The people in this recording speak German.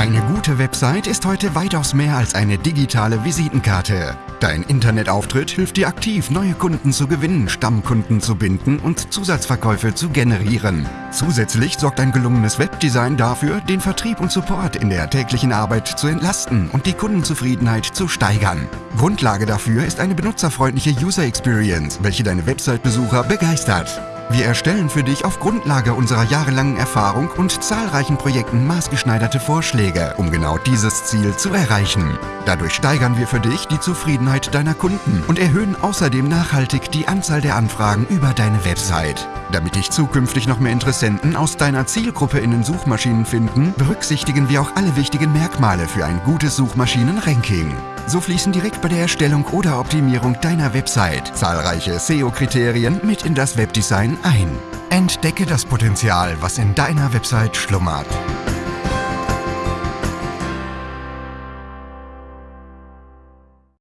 Eine gute Website ist heute weitaus mehr als eine digitale Visitenkarte. Dein Internetauftritt hilft dir aktiv, neue Kunden zu gewinnen, Stammkunden zu binden und Zusatzverkäufe zu generieren. Zusätzlich sorgt ein gelungenes Webdesign dafür, den Vertrieb und Support in der täglichen Arbeit zu entlasten und die Kundenzufriedenheit zu steigern. Grundlage dafür ist eine benutzerfreundliche User Experience, welche deine Website-Besucher begeistert. Wir erstellen für dich auf Grundlage unserer jahrelangen Erfahrung und zahlreichen Projekten maßgeschneiderte Vorschläge, um genau dieses Ziel zu erreichen. Dadurch steigern wir für dich die Zufriedenheit deiner Kunden und erhöhen außerdem nachhaltig die Anzahl der Anfragen über deine Website. Damit dich zukünftig noch mehr Interessenten aus deiner Zielgruppe in den Suchmaschinen finden, berücksichtigen wir auch alle wichtigen Merkmale für ein gutes Suchmaschinenranking. So fließen direkt bei der Erstellung oder Optimierung deiner Website zahlreiche SEO-Kriterien mit in das Webdesign ein. Entdecke das Potenzial, was in deiner Website schlummert.